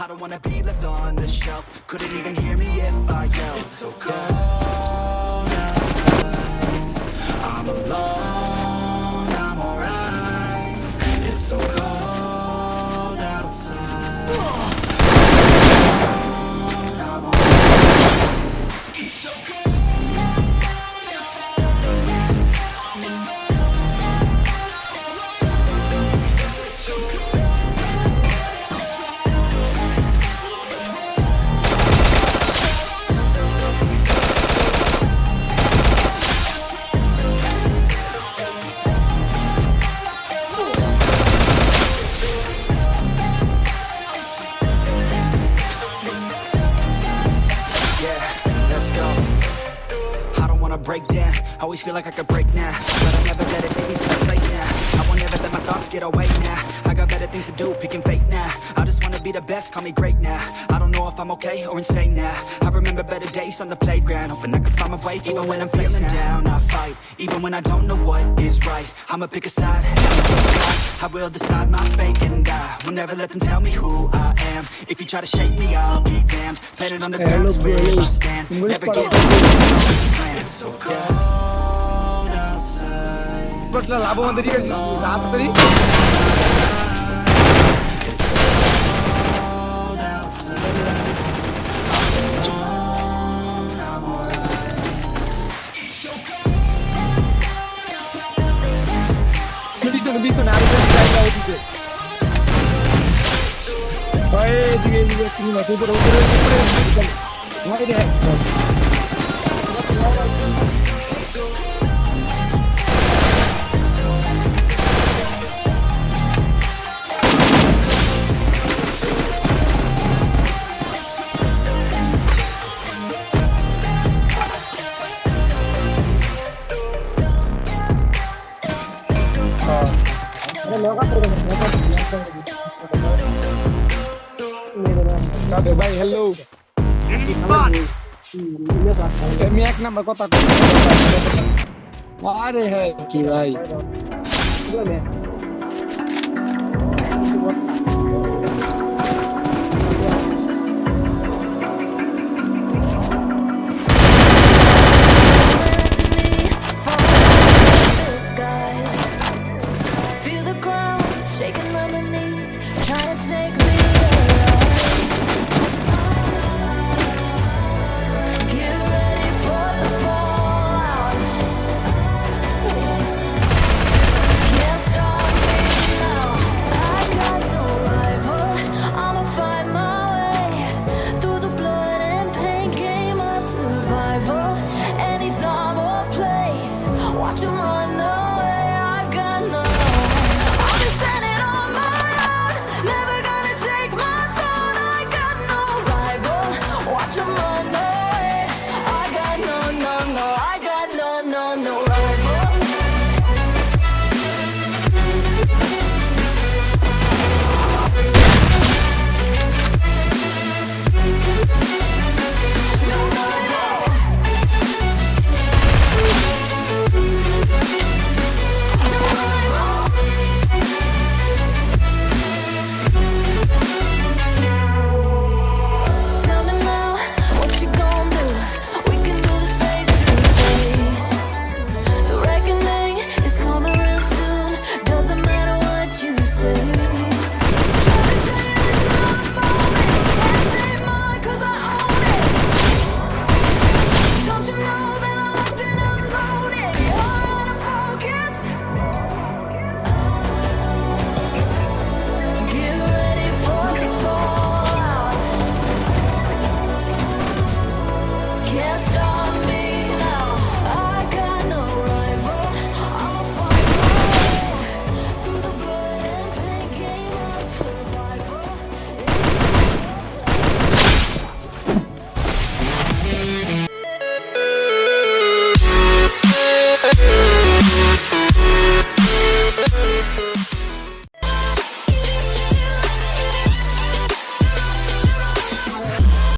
I don't wanna be left on the shelf. Couldn't even hear me if I yelled. It's so cold break down. Always feel like I could break now, but I never let it take me to that place now. I won't ever let my thoughts get away now. I got better things to do, picking fate now. I just wanna be the best, call me great now. I don't know if I'm okay or insane now. I remember better days on the playground, hoping I could find my way. Even when I'm feeling down, I fight. Even when I don't know what is right, I'ma pick a side. I'ma take a fight. I will decide my fate and I will never let them tell me who I am. If you try to shake me, I'll be damned. Planet on the ground is where I stand. Never give up. so cold outside. But la labo mandiri ka raat mandiri. It's so cold outside. Condition, condition, I'm just trying get it. Aê, diga aí, Hello. Enemy spot. আমি এক number কথা আরে হ্যাঁ কি ভাই?